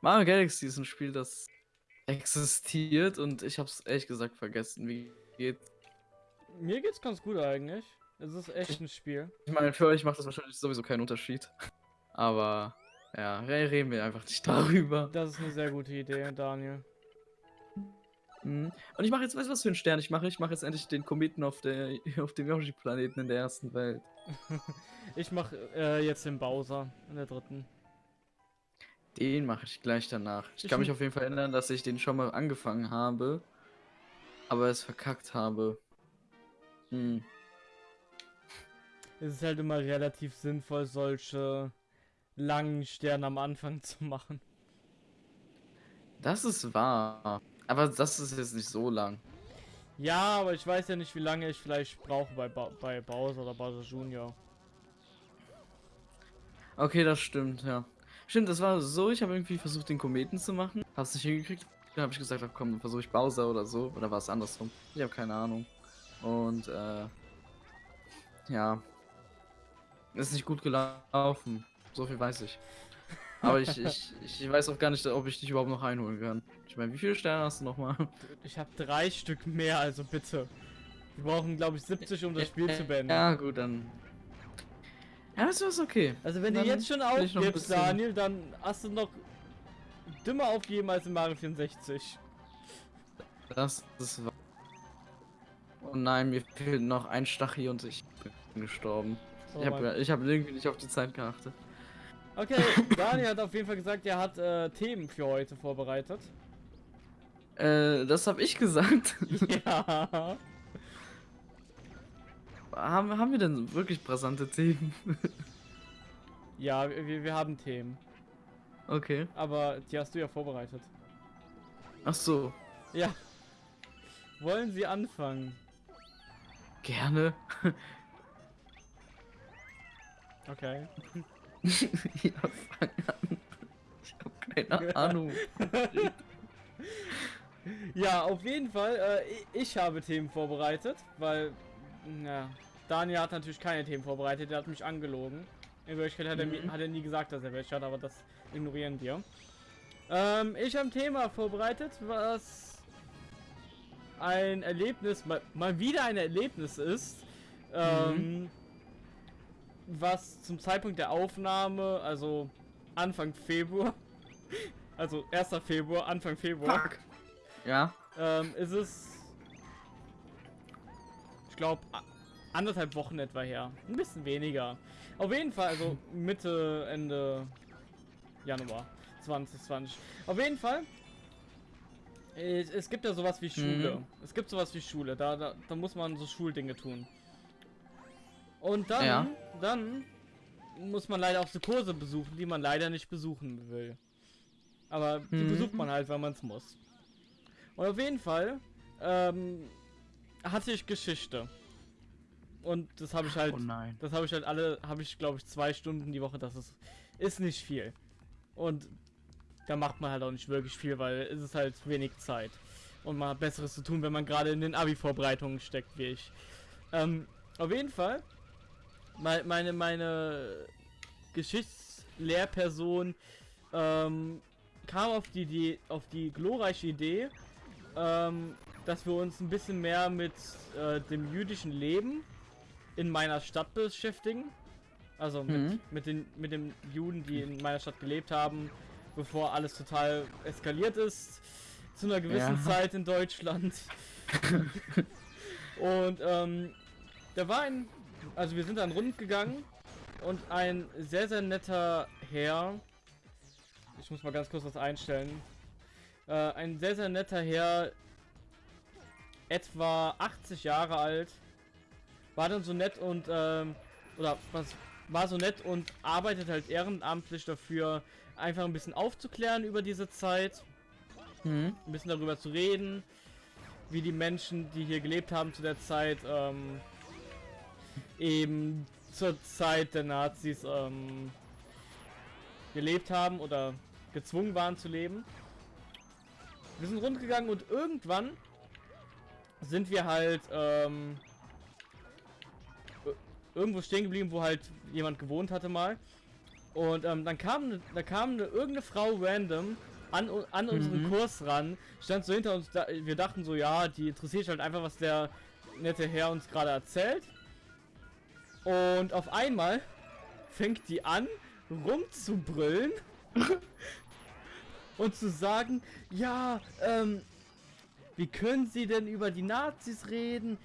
Mario Galaxy ist ein Spiel, das existiert und ich habe es ehrlich gesagt vergessen. Wie geht's? Mir geht's ganz gut eigentlich. Es ist echt ein Spiel. Ich meine, für euch macht das wahrscheinlich sowieso keinen Unterschied. Aber ja, reden wir einfach nicht darüber. Das ist eine sehr gute Idee, Daniel. Mhm. Und ich mache jetzt, weißt du, was für einen Stern ich mache? Ich mache jetzt endlich den Kometen auf, der, auf dem Yoshi-Planeten in der ersten Welt. ich mache äh, jetzt den Bowser in der dritten. Den mache ich gleich danach. Ich, kann mich auf jeden Fall erinnern, dass ich den schon mal angefangen habe, aber es verkackt habe. Hm. Es ist halt immer relativ sinnvoll, solche langen Sterne am Anfang zu machen. Das ist wahr. Aber das ist jetzt nicht so lang. Ja, aber ich weiß ja nicht, wie lange ich vielleicht brauche bei, ba bei Bowser oder Bowser Junior. Okay, das stimmt, ja. Stimmt, das war so, ich habe irgendwie versucht, den Kometen zu machen. Hab's nicht hingekriegt. Dann habe ich gesagt, komm, dann versuche ich Bowser oder so. Oder war es andersrum? Ich habe keine Ahnung. Und, äh, ja. Ist nicht gut gelaufen. So viel weiß ich. Aber ich, ich, ich weiß auch gar nicht, ob ich dich überhaupt noch einholen kann. Ich meine, wie viele Sterne hast du nochmal? Ich habe drei Stück mehr, also bitte. Wir brauchen, glaube ich, 70, um das Spiel zu beenden. Ja, gut, dann ja, das ist okay. Also wenn dann du jetzt schon aufgibst, Daniel, dann hast du noch dümmer aufgeben als in Mario 64. Das ist Oh nein, mir fehlt noch ein Stachel und ich bin gestorben. Oh, ich habe hab irgendwie nicht auf die Zeit geachtet. Okay, Daniel hat auf jeden Fall gesagt, er hat äh, Themen für heute vorbereitet. Äh, das habe ich gesagt. Ja haben, haben wir denn wirklich brisante Themen? ja, wir, wir haben Themen. Okay. Aber die hast du ja vorbereitet. Ach so. Ja. Wollen Sie anfangen? Gerne. Okay. ja, fang an. Ich hab keine Ahnung. ja, auf jeden Fall. Äh, ich habe Themen vorbereitet, weil, ja, Daniel hat natürlich keine Themen vorbereitet, der hat mich angelogen. In Wirklichkeit hat, mhm. er, hat er nie gesagt, dass er welche hat, aber das ignorieren wir. Ähm, ich habe ein Thema vorbereitet, was ein Erlebnis, mal, mal wieder ein Erlebnis ist, ähm, mhm. was zum Zeitpunkt der Aufnahme, also Anfang Februar, also 1. Februar, Anfang Februar. Fuck. Ja. Ähm, ist es, ich glaube, anderthalb Wochen etwa her. Ein bisschen weniger. Auf jeden Fall, also Mitte, Ende Januar 2020. Auf jeden Fall. Es, es gibt ja sowas wie Schule. Mhm. Es gibt sowas wie Schule. Da, da, da muss man so Schuldinge tun. Und dann, ja. dann muss man leider auch so Kurse besuchen, die man leider nicht besuchen will. Aber die mhm. besucht man halt, weil man es muss. Und auf jeden Fall ähm, hatte ich Geschichte. Und das habe ich halt. Oh nein. Das habe ich halt alle, habe ich glaube ich zwei Stunden die Woche. Das ist, ist nicht viel. Und da macht man halt auch nicht wirklich viel, weil es ist halt wenig Zeit. Und man hat Besseres zu tun, wenn man gerade in den Abi-Vorbereitungen steckt, wie ich. Ähm, auf jeden Fall. Meine, meine Geschichtslehrperson ähm, kam auf die, die, auf die glorreiche Idee, ähm, dass wir uns ein bisschen mehr mit äh, dem jüdischen Leben in meiner Stadt beschäftigen. Also mit, mhm. mit, den, mit den Juden, die in meiner Stadt gelebt haben, bevor alles total eskaliert ist. Zu einer gewissen ja. Zeit in Deutschland. und ähm, da war ein, also wir sind dann rund gegangen und ein sehr, sehr netter Herr, ich muss mal ganz kurz was einstellen, äh, ein sehr, sehr netter Herr, etwa 80 Jahre alt, war dann so nett und, ähm, oder was war so nett und arbeitet halt ehrenamtlich dafür, einfach ein bisschen aufzuklären über diese Zeit. Mhm. Ein bisschen darüber zu reden, wie die Menschen, die hier gelebt haben zu der Zeit, ähm, eben zur Zeit der Nazis ähm, gelebt haben oder gezwungen waren zu leben. Wir sind rundgegangen und irgendwann sind wir halt ähm, irgendwo stehen geblieben, wo halt jemand gewohnt hatte mal. Und ähm, dann kam, ne, da kam eine, irgendeine Frau random an, an unseren Mhm. Kurs ran, stand so hinter uns, da, wir dachten so, ja, die interessiert sich halt einfach, was der nette Herr uns gerade erzählt. Und auf einmal fängt die an, rumzubrüllen und zu sagen, ja, ähm, wie können Sie denn über die Nazis reden?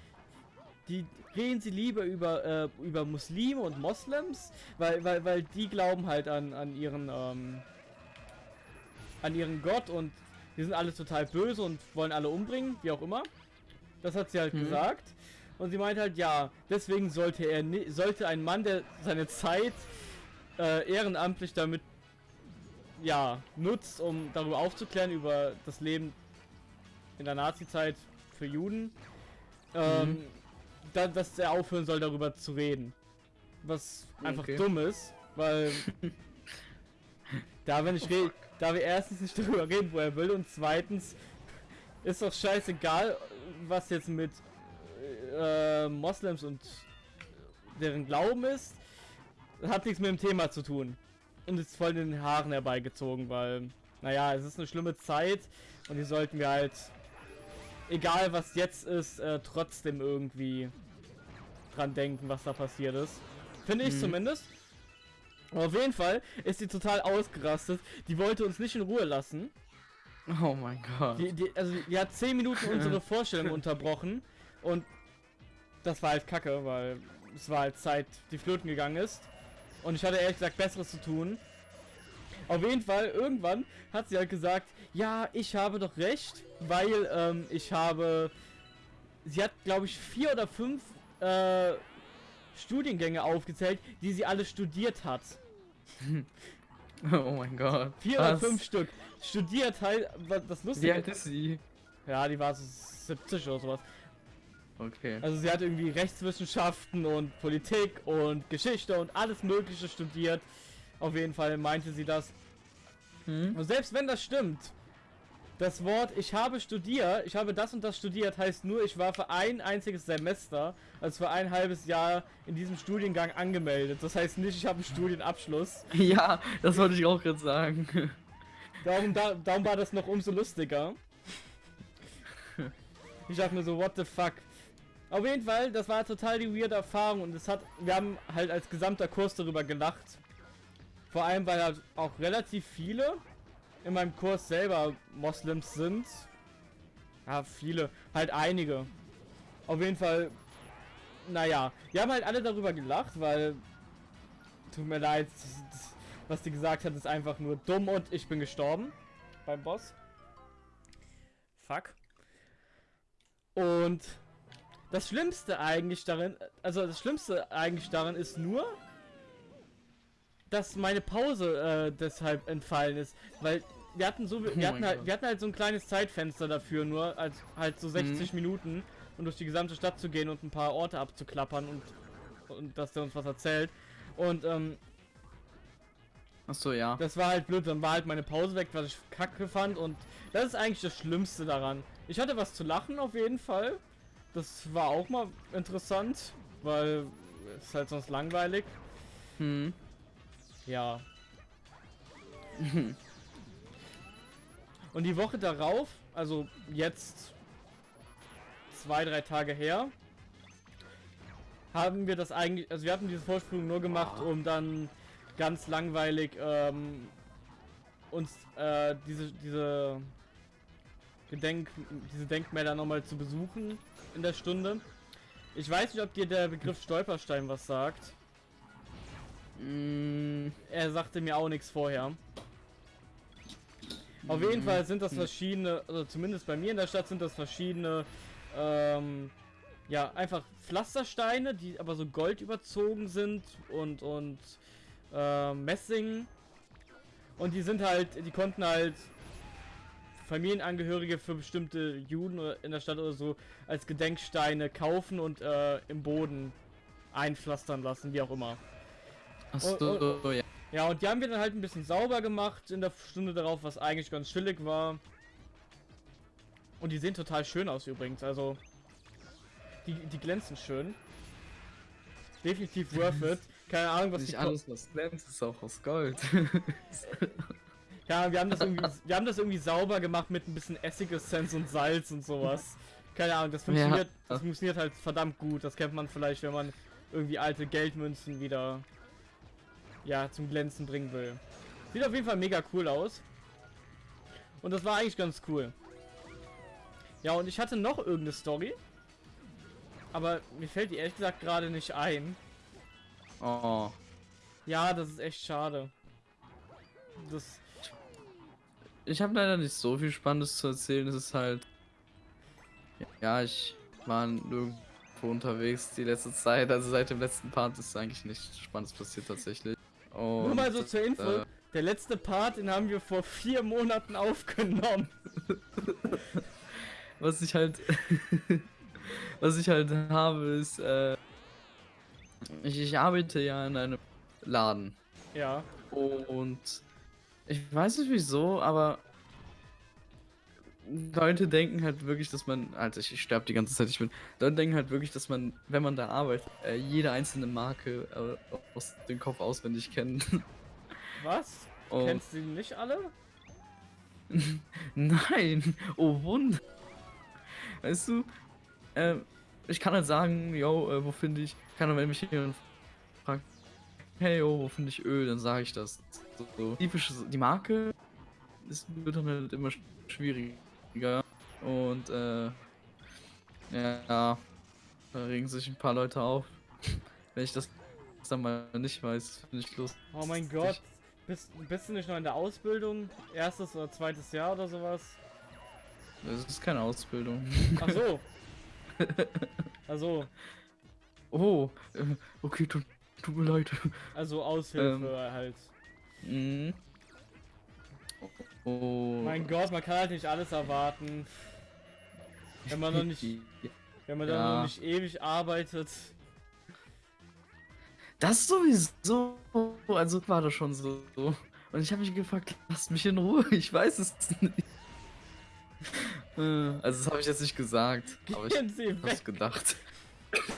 Die reden Sie lieber über äh, über Muslime und Moslems, weil weil weil die glauben halt an an ihren ähm, an ihren Gott und die sind alle total böse und wollen alle umbringen, wie auch immer. Das hat sie halt Mhm. gesagt. Und sie meint halt, ja, deswegen sollte er sollte ein Mann, der seine Zeit äh, ehrenamtlich damit ja nutzt, um darüber aufzuklären über das Leben in der Nazi-Zeit für Juden, ähm, Mhm. Da, dass er aufhören soll, darüber zu reden. Was einfach Okay. dumm ist, weil da wenn ich rede, da wir erstens nicht darüber reden, wo er will und zweitens ist doch scheißegal, was jetzt mit äh, Moslems und deren Glauben ist. Hat nichts mit dem Thema zu tun. Und ist voll in den Haaren herbeigezogen, weil, naja, es ist eine schlimme Zeit und die sollten wir halt, egal was jetzt ist, äh, trotzdem irgendwie dran denken, was da passiert ist. Finde ich Mhm. zumindest. Aber auf jeden Fall ist sie total ausgerastet. Die wollte uns nicht in Ruhe lassen. Oh mein Gott. Die, die, also die hat 10 Minuten unsere Vorstellung unterbrochen und das war halt kacke, weil es war halt Zeit, die flöten gegangen ist. Und ich hatte ehrlich gesagt Besseres zu tun. Auf jeden Fall, irgendwann hat sie halt gesagt, ja, ich habe doch recht, weil ähm, ich habe... Sie hat, glaube ich, vier oder fünf äh, Studiengänge aufgezählt, die sie alle studiert hat. Oh mein Gott. Vier oder fünf Stück. Studiert halt, was das Wie Lustige alt ist sie? Ja, die war so 70 oder sowas. Okay. Also sie hat irgendwie Rechtswissenschaften und Politik und Geschichte und alles mögliche studiert. Auf jeden Fall meinte sie das. Hm? Und selbst wenn das stimmt, das Wort ich habe studiert, ich habe das und das studiert, heißt nur, ich war für ein einziges Semester, also für ein halbes Jahr in diesem Studiengang angemeldet. Das heißt nicht, ich habe einen Studienabschluss. Ja, das wollte ich auch gerade sagen. Darum, da, darum war das noch umso lustiger. Ich dachte mir so, what the fuck. Auf jeden Fall, das war total die weirde Erfahrung und es hat, wir haben halt als gesamter Kurs darüber gelacht. Vor allem, weil halt auch relativ viele in meinem Kurs selber Moslems sind. Ja, viele, halt einige. Auf jeden Fall, naja, wir haben halt alle darüber gelacht, weil, tut mir leid, was die gesagt hat, ist einfach nur dumm und ich bin gestorben beim Boss. Fuck. Und das Schlimmste eigentlich darin, also das Schlimmste eigentlich darin ist nur, dass meine Pause äh, deshalb entfallen ist, weil wir hatten so, wir Oh hatten halt, wir hatten halt so ein kleines Zeitfenster dafür, nur als halt so 60 Minuten, um durch die gesamte Stadt zu gehen und ein paar Orte abzuklappern und und dass der uns was erzählt. Und ähm, Achso, ja. das war halt blöd, dann war halt meine Pause weg, was ich kacke fand und das ist eigentlich das Schlimmste daran. Ich hatte was zu lachen auf jeden Fall. Das war auch mal interessant, weil es ist halt sonst langweilig. Hm. Ja. Und die Woche darauf, also jetzt zwei, drei Tage her, haben wir das eigentlich, also wir hatten diese Vorsprung nur gemacht, um dann ganz langweilig ähm, uns äh, diese diese Gedenk diese Denkmäler nochmal zu besuchen in der Stunde. Ich weiß nicht, ob dir der Begriff Stolperstein was sagt. Mm, Er sagte mir auch nichts vorher. Auf jeden. Fall sind das verschiedene, also zumindest bei mir in der Stadt sind das verschiedene, ähm, ja, einfach Pflastersteine, die aber so gold überzogen sind und, und, ähm, Messing. Und die sind halt, die konnten halt Familienangehörige für bestimmte Juden in der Stadt oder so als Gedenksteine kaufen und äh, im Boden einpflastern lassen, wie auch immer. Achso, ja. Ja, und die haben wir dann halt ein bisschen sauber gemacht in der Stunde darauf, was eigentlich ganz chillig war. Und die sehen total schön aus übrigens, also die, die glänzen schön. Definitiv worth it. keine Ahnung, was Nicht alles, was glänzt, ist auch aus Gold. Ja, wir haben das irgendwie, wir haben das irgendwie sauber gemacht mit ein bisschen Essigessenz und Salz und sowas. Keine Ahnung, das funktioniert, das funktioniert halt verdammt gut. Das kennt man vielleicht, wenn man irgendwie alte Geldmünzen wieder ja zum Glänzen bringen will. Sieht auf jeden Fall mega cool aus. Und das war eigentlich ganz cool. Ja, und ich hatte noch irgendeine Story. Aber mir fällt die ehrlich gesagt gerade nicht ein. oh. Ja, das ist echt schade. Das. Ich habe leider nicht so viel Spannendes zu erzählen. Es ist halt. Ja, ich war nirgendwo unterwegs die letzte Zeit. Also seit dem letzten Part ist eigentlich nichts Spannendes passiert tatsächlich. Und, Nur mal so zur Info. äh, Der letzte Part, den haben wir vor vier Monaten aufgenommen. was ich halt. was ich halt habe, ist. Äh, ich, ich arbeite ja in einem Laden. Ja. Und ich weiß nicht wieso, aber Leute denken halt wirklich, dass man, also ich, ich sterbe die ganze Zeit, ich bin, Leute denken halt wirklich, dass man, wenn man da arbeitet, äh, jede einzelne Marke äh, aus dem Kopf auswendig kennt. Was? Und Kennst du die nicht alle? nein, oh Wunder. Weißt du, äh, ich kann halt sagen, yo, äh, wo finde ich, kann wenn mich jemand fragt, hey, yo, wo finde ich Öl, dann sage ich das. So, so. Typisch, die Marke ist, wird dann halt immer sch- schwieriger. Und, äh, ja, da regen sich ein paar Leute auf. Wenn ich das dann mal nicht weiß, finde ich lustig. Oh mein Gott. Bist, bist du nicht noch in der Ausbildung? Erstes oder zweites Jahr oder sowas? Das ist keine Ausbildung. Ach so. Also, Oh, äh, okay, tut, tut mir leid. also Aushilfe halt. Mhm. Oh. Mein Gott, man kann halt nicht alles erwarten. Wenn man noch nicht, wenn man dann Ja. noch nicht ewig arbeitet. Das sowieso. Also war das schon so. Und ich habe mich gefragt, lasst mich in Ruhe. Ich weiß es nicht. Äh, Also das habe ich jetzt nicht gesagt, aber ich habe es gedacht.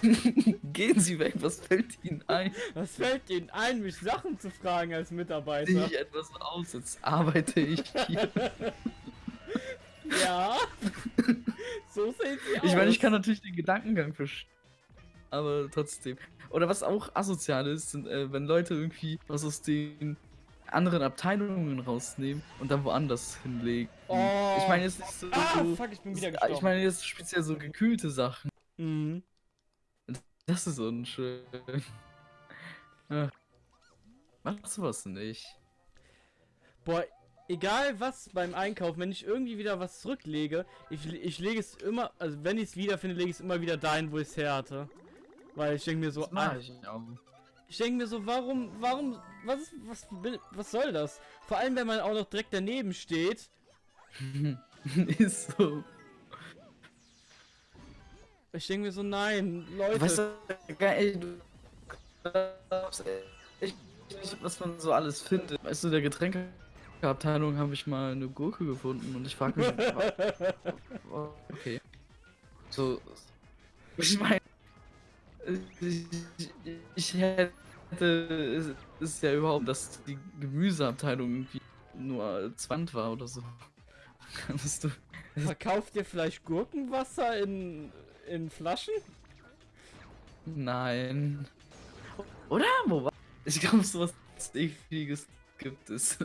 Gehen Sie weg, was fällt Ihnen ein? Was fällt Ihnen ein, mich Sachen zu fragen als Mitarbeiter? Sehe ich etwas aus, jetzt arbeite ich hier. Ja. so sehen Sie aus. Ich meine, ich kann natürlich den Gedankengang verstehen. Aber trotzdem. Oder was auch asozial ist, sind, äh, wenn Leute irgendwie was aus den anderen Abteilungen rausnehmen und dann woanders hinlegen. Oh. Ich meine jetzt nicht so. Ah, so fuck, ich bin wieder ich gestorben. meine jetzt speziell so gekühlte Sachen. Mhm. Das ist unschön. Ach. Mach sowas nicht. Boah, egal was beim Einkauf, wenn ich irgendwie wieder was zurücklege, ich, ich lege es immer, also wenn ich es wiederfinde, lege ich es immer wieder dahin, wo ich es her hatte. Weil ich denke mir so, ah, ich ich denke mir so, warum, warum, was, ist- was, was soll das? Vor allem, wenn man auch noch direkt daneben steht. ist so. Ich denke mir so, nein, Leute. Weißt du, geil, du glaubst echt nicht, was man so alles findet. Weißt du, der Getränkeabteilung habe ich mal eine Gurke gefunden und ich frage mich, okay. So, ich meine, ich, ich hätte, es ist ja überhaupt, dass die Gemüseabteilung irgendwie nur 20 war oder so. Kannst du, Verkauft ihr vielleicht Gurkenwasser in, in Flaschen? Nein. Oder? Wo war? Ich glaube, sowas ekliges gibt es.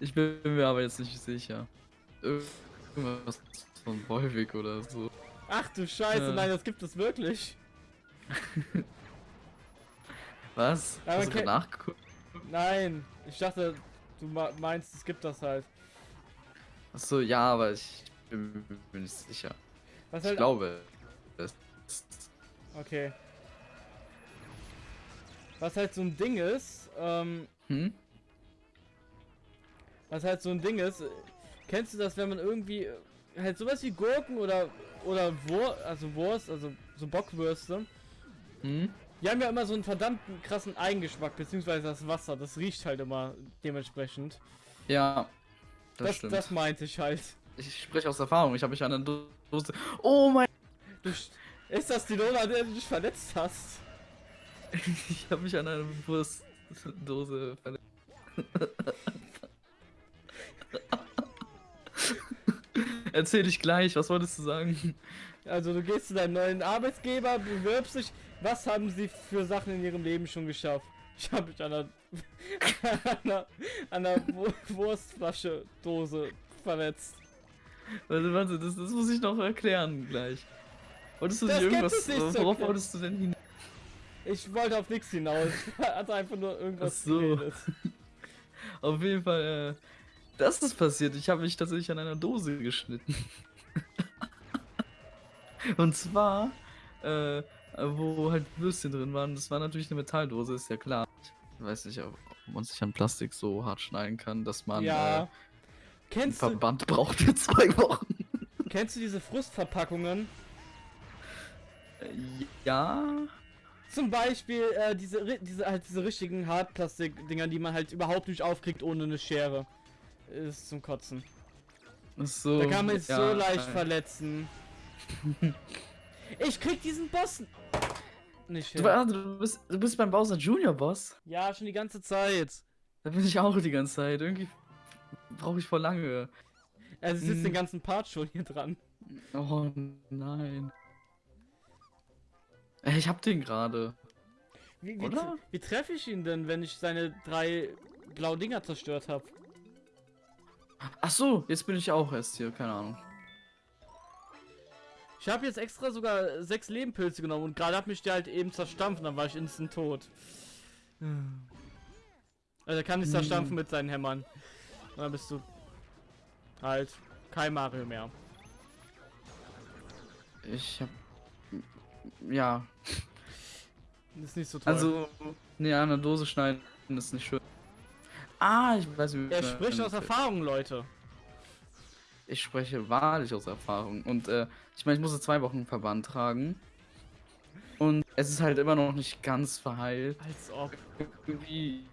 Ich bin mir aber jetzt nicht sicher. Irgendwas von Wolwig oder so. Ach du Scheiße, Ja. nein, das gibt es wirklich. Was? Aber Hast du nachgeguckt? Nein, ich dachte, du ma- meinst, es gibt das halt. Achso, ja, aber ich bin mir nicht sicher. Was Ich halt glaube. Es Okay. Was halt so ein Ding ist, ähm, hm? was halt so ein Ding ist, kennst du das, wenn man irgendwie äh, halt sowas wie Gurken oder oder Wur also Wurst, also so Bockwürste, Hm? die haben ja immer so einen verdammten krassen Eigengeschmack, beziehungsweise das Wasser, das riecht halt immer dementsprechend. Ja. Das, Das, stimmt. das meinte ich halt. Ich spreche aus Erfahrung. Ich habe mich an der Dose. Oh mein. Du, st- ist das die Lola, an der du dich verletzt hast? Ich habe mich an einer Wurstdose verletzt. Erzähl dich gleich, was wolltest du sagen? Also du gehst zu deinem neuen Arbeitsgeber, bewirbst dich. Was haben sie für Sachen in ihrem Leben schon geschafft? Ich habe mich an einer, an einer, an einer Wu- Wurstflasche Dose verletzt. Warte, warte, das, das muss ich noch erklären gleich. Wolltest du Das nicht irgendwas. nicht worauf erklären. wolltest du denn hin? Ich wollte auf nichts hinaus. Ich hatte einfach nur irgendwas Ach so. geredet. Auf jeden Fall, äh, das ist passiert. Ich habe mich tatsächlich an einer Dose geschnitten. Und zwar, äh, wo halt Würstchen drin waren. Das war natürlich eine Metalldose, ist ja klar. Ich weiß nicht, ob man sich an Plastik so hart schneiden kann, dass man Ja. äh, Kennst du, Verband braucht für zwei Wochen. kennst du diese Frustverpackungen? Ja. Zum Beispiel äh, diese, diese, halt diese richtigen Hartplastik-Dinger, die man halt überhaupt nicht aufkriegt ohne eine Schere. Ist zum Kotzen. So, Da kann man sich ja, so leicht äh, verletzen. Ich krieg diesen Boss nicht Du, hin. war- du, bist, du bist beim Bowser Junior Boss? Ja, schon die ganze Zeit. Da bin ich auch die ganze Zeit. Irgendwie brauche ich voll lange. Also sitzt Mhm. den ganzen Part schon hier dran. Oh nein. Ey, Ich hab den gerade. Wie, wie, wie treffe ich ihn denn, wenn ich seine drei blauen Dinger zerstört habe? Ach so, jetzt bin ich auch erst hier, keine Ahnung. Ich habe jetzt extra sogar sechs Lebenpilze genommen und gerade hat mich der halt eben zerstampft, dann war ich instant tot. Also kann Hm. zerstampfen mit seinen Hämmern. Und dann bist du halt kein Mario mehr. Ich hab. Ja, Das ist nicht so toll. also. Nee, an der Dose schneiden ist nicht schön. Ah, ich weiß wie. er spricht aus Erfahrung, Leute. Ich spreche wahrlich aus Erfahrung. Und äh, ich meine, ich musste zwei Wochen Verband tragen. Und es ist halt immer noch nicht ganz verheilt. Als ob. irgendwie.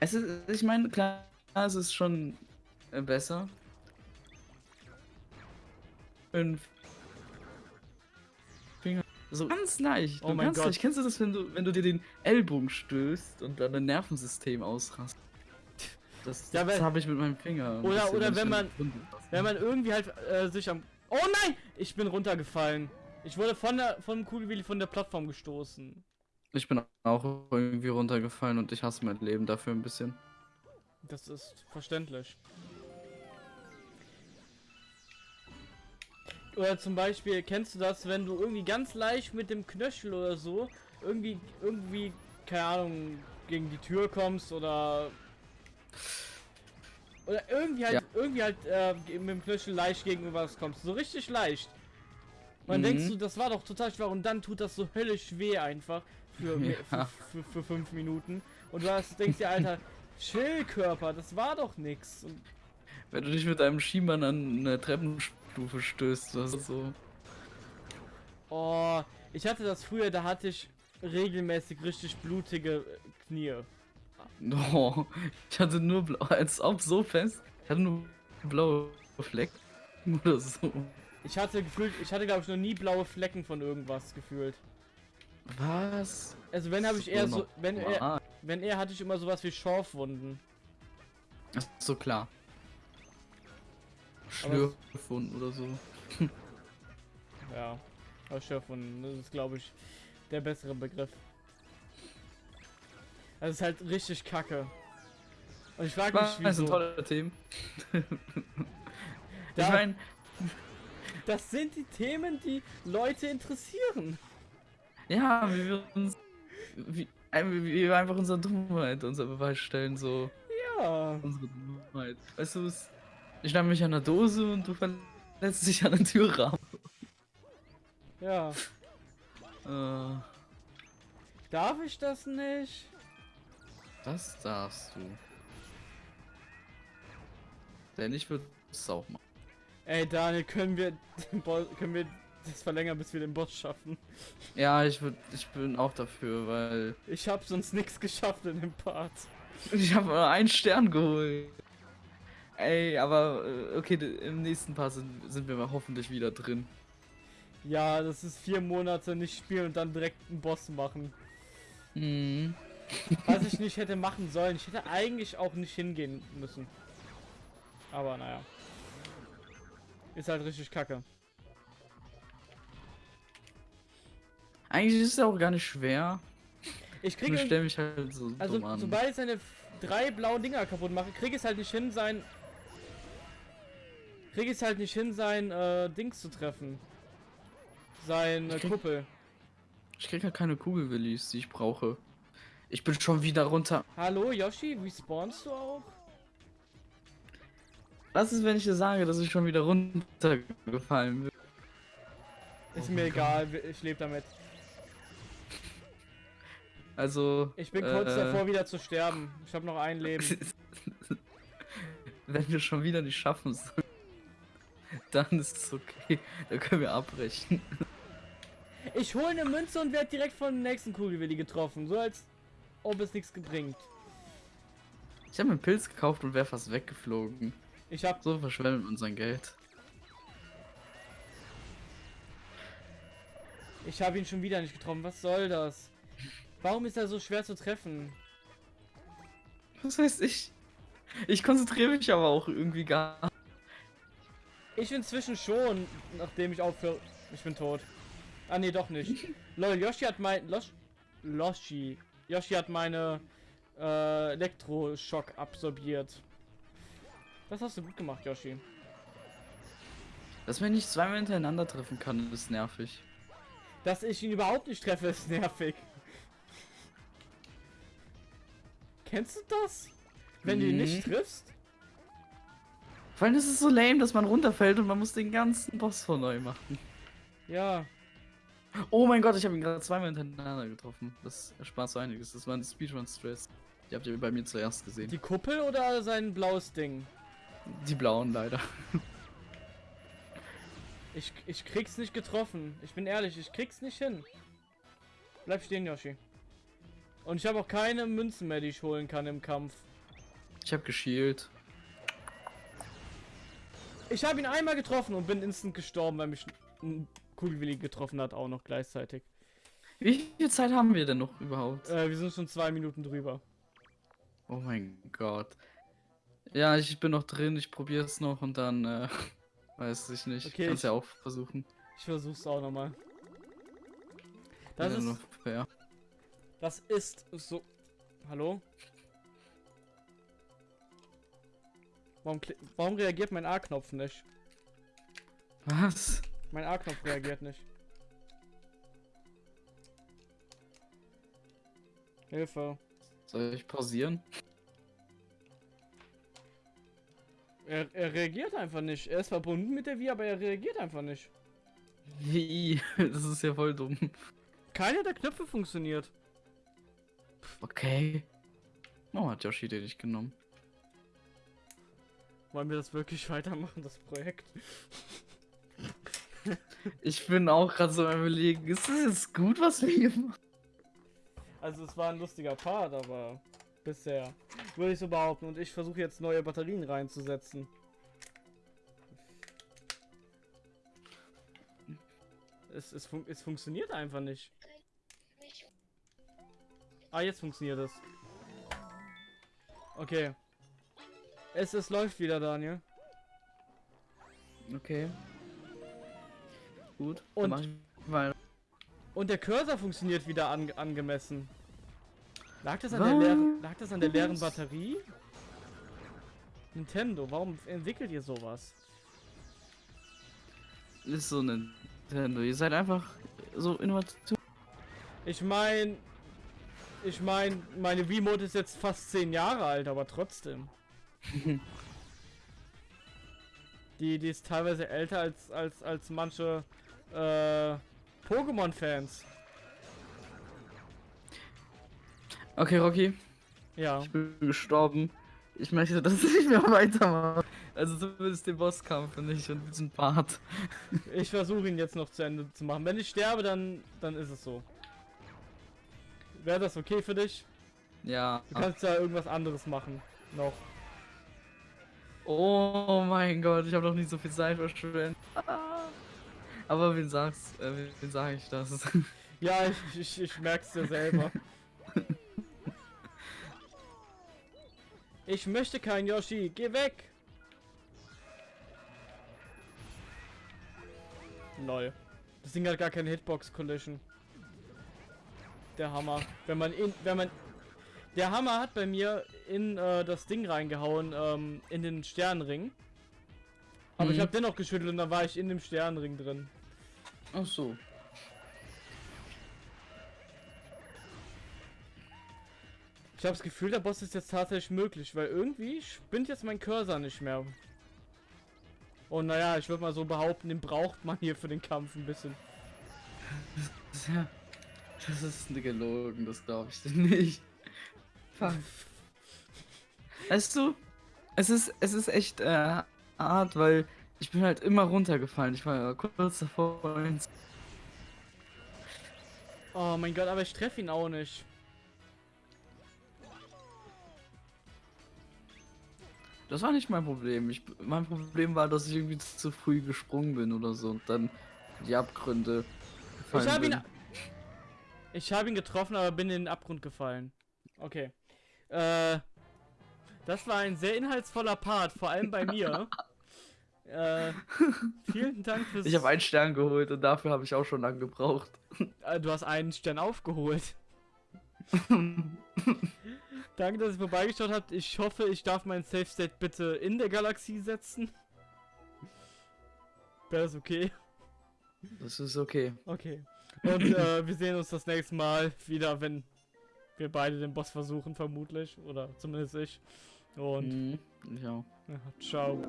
Es ist, ich meine, klar, es ist schon äh, besser. Fünf Finger. So ganz leicht. Oh mein Gott. leicht. Kennst du das, wenn du, wenn du dir den Ellbogen stößt und dann dein Nervensystem ausrast? Das, Ja, das habe ich mit meinem Finger. Oder- oder wenn an man-. Wenn man irgendwie halt äh, sich am. Oh nein! Ich bin runtergefallen. Ich wurde von der vom Kugelwilli von der Plattform gestoßen. Ich bin auch irgendwie runtergefallen und ich hasse mein Leben dafür ein bisschen. Das ist verständlich. Oder zum Beispiel, kennst du das, wenn du irgendwie ganz leicht mit dem Knöchel oder so irgendwie, irgendwie, keine Ahnung, gegen die Tür kommst oder. Oder irgendwie halt, Ja. irgendwie halt äh, mit dem Knöchel leicht gegen irgendwas kommst. So richtig leicht. Dann Mhm. denkst du, das war doch total schwer und dann tut das so höllisch weh einfach für, Ja. für, für, für fünf Minuten. Und du hast, denkst dir, Alter, Chillkörper, das war doch nix. Und Wenn du dich mit einem Schiemann an eine Treppenstufe stößt, das ist so. Oh, ich hatte das früher, da hatte ich regelmäßig richtig blutige Knie. Oh, ich hatte nur blau, als ob so fest. Ich hatte nur blaue Flecken oder so. Ich hatte gefühlt, ich hatte glaube ich noch nie blaue Flecken von irgendwas gefühlt. Was? Also wenn habe ich eher so, wenn er, Ah, wenn eher hatte ich immer sowas wie Schorfwunden. ist so klar. Schlürfwunden oder so. Ja, aber Schorfwunden, das ist glaube ich der bessere Begriff. Das ist halt richtig kacke. Und ich frage mich, Das sind wieso. tolle Themen. ich Da- meine, Das sind die Themen, die Leute interessieren. ja, wir uns. Wie, wir einfach unsere Dummheit, unser Beweis stellen, so. Ja. Unsere Dummheit. Weißt du, ich schnapp mich an der Dose und du verletzt dich an den Türrahmen. Ja. Äh, Darf ich das nicht? das darfst du. Denn ich würde es auch machen. Ey Daniel, können wir können wir das verlängern, bis wir den Boss schaffen? Ja, ich würd, ich bin auch dafür, weil Ich hab sonst nichts geschafft in dem Part. ich habe nur einen Stern geholt. Ey, aber äh, okay, im nächsten Part sind, sind wir mal hoffentlich wieder drin. Ja, das ist vier Monate nicht spielen und dann direkt einen Boss machen. Hm. Was ich nicht hätte machen sollen. Ich hätte eigentlich auch nicht hingehen müssen. Aber naja. Ist halt richtig kacke. Eigentlich ist es auch gar nicht schwer. Ich Ich kriege stelle mich halt so Also, sobald ich seine drei blauen Dinger kaputt mache, kriege ich es halt nicht hin, sein. Kriege ich es halt nicht hin, sein äh, Dings zu treffen. Sein äh, Ich krieg- Kuppel. Ich krieg ja keine Kugelwillis, die ich brauche. Ich bin schon wieder runter. Hallo Yoshi, respawnst du auch? Was ist, wenn ich dir sage, dass ich schon wieder runtergefallen bin? Ist Oh mir egal, wir- ich lebe damit. Also. Ich bin kurz äh, davor, wieder zu sterben. Ich habe noch ein Leben. wenn wir schon wieder nicht schaffen sollen, dann ist es okay. Dann können wir abbrechen. Ich hole eine Münze und werde direkt von dem nächsten Kugelwilli getroffen. So als ob es nichts gebringt. Ich habe einen Pilz gekauft und wäre fast weggeflogen. Ich habe So verschwenden wir unser Geld. ich hab ihn schon wieder nicht getroffen. Was soll das? Warum ist er so schwer zu treffen? Was heißt ich? Ich konzentriere mich aber auch irgendwie gar nicht. Ich inzwischen schon, nachdem ich aufhöre. Ich bin tot. Ah nee, doch nicht. Lol, Yoshi hat mein. Losh, Loshi. Yoshi hat meine äh, Elektroschock absorbiert. Das hast du gut gemacht, Yoshi. Dass man nicht zweimal hintereinander treffen kann, ist nervig. Dass ich ihn überhaupt nicht treffe, ist nervig. Kennst du das? Wenn du ihn nicht triffst? Vor allem ist es so lame, dass man runterfällt und man muss den ganzen Boss von neu machen. Ja. Oh mein Gott, ich habe ihn gerade zweimal hintereinander getroffen. Das erspart so einiges. Das waren Speedrun-Stress. Die habt ihr bei mir zuerst gesehen. Die Kuppel oder sein blaues Ding? Die blauen leider. Ich, ich krieg's nicht getroffen. Ich bin ehrlich, ich krieg's nicht hin. Bleib stehen, Yoshi. Und ich habe auch keine Münzen mehr, die ich holen kann im Kampf. Ich habe geschielt. Ich habe ihn einmal getroffen und bin instant gestorben, weil mich ein Kugelwilli getroffen hat, auch noch gleichzeitig. Wie viel Zeit haben wir denn noch überhaupt? Äh, wir sind schon zwei Minuten drüber. Oh mein Gott. Ja, ich bin noch drin, ich probiere es noch und dann, äh, weiß ich nicht. Okay, Kannst ich- ja auch versuchen. Ich versuch's auch nochmal. Das Ja, ist, noch. Das ist so. Hallo? Warum, warum reagiert mein A-Knopf nicht? Was? Mein A-Knopf reagiert nicht. Hilfe. Soll ich pausieren? Er, er reagiert einfach nicht. Er ist verbunden mit der Wii, aber er reagiert einfach nicht. Wie? Das ist ja voll dumm. Keiner der Knöpfe funktioniert. Okay. Oh, hat Yoshi den nicht genommen. Wollen wir das wirklich weitermachen, das Projekt? Ich bin auch gerade so am überlegen, ist das jetzt gut, was wir hier machen? Also es war ein lustiger Part, aber bisher würde ich so behaupten. Und ich versuche jetzt neue Batterien reinzusetzen. Es, es, fun es funktioniert einfach nicht. Ah, jetzt funktioniert es. Okay. Es, es läuft wieder, Daniel. Okay. Gut. Und-. Und der Cursor funktioniert wieder an, angemessen. Lag das, an Was? der leeren, lag das an der leeren Batterie? Nintendo, warum entwickelt ihr sowas? Ist so Nintendo. Ihr seid einfach so innovativ. Ich mein, ich mein, meine Wiimote ist jetzt fast 10 Jahre alt, aber trotzdem. die, die ist teilweise älter als, als, als manche äh, Pokémon-Fans. Okay, Rocky. Ja. Ich bin gestorben. Ich möchte das nicht mehr weitermachen. Also zumindest den Bosskampf nicht und diesen Part. Ich versuche ihn jetzt noch zu Ende zu machen. Wenn ich sterbe, dann, dann ist es so. Wäre das okay für dich? Ja. Du kannst ja irgendwas anderes machen. Noch. Oh mein Gott, ich habe doch nicht so viel Zeit verschwendet. Ah. Aber wen sagst, äh, wen- sage ich das? Ja, ich, ich, ich merk's dir selber. Ich möchte kein Yoshi. Geh weg. Lol. Das Ding hat gar keine Hitbox Collision. Der Hammer. Wenn man in, wenn man, der Hammer hat bei mir in äh, das Ding reingehauen, ähm, in den Sternenring. Aber ich Mhm. habe dennoch geschüttelt und dann war ich in dem Sternenring drin. Ach so. Ich habe das Gefühl, der Boss ist jetzt tatsächlich möglich, weil irgendwie spinnt jetzt mein Cursor nicht mehr. Und naja, ich würde mal so behaupten, den braucht man hier für den Kampf ein bisschen. Ja, das ist gelogen, das glaube ich nicht. Fuck. Weißt du, es ist, es ist echt äh, hart, weil ich bin halt immer runtergefallen. Ich war kurz davor. Oh mein Gott, aber ich treffe ihn auch nicht. Das war nicht mein Problem. Ich, mein Problem war, dass ich irgendwie zu früh gesprungen bin oder so und dann die Abgründe. Ich habe ihn. Ich habe ihn getroffen, aber bin in den Abgrund gefallen. Okay. Äh. Das war ein sehr inhaltsvoller Part, vor allem bei mir. äh, vielen Dank fürs. Ich habe einen Stern geholt und dafür habe ich auch schon lange gebraucht. Äh, du hast einen Stern aufgeholt. Danke, dass ihr vorbeigeschaut habt. Ich hoffe, ich darf mein Safe State bitte in der Galaxie setzen. Wäre das okay? Das ist okay. Okay. Und äh, wir sehen uns das nächste Mal wieder, wenn wir beide den Boss versuchen, vermutlich. Oder zumindest ich. Und Mhm. Ja. ja, ciao.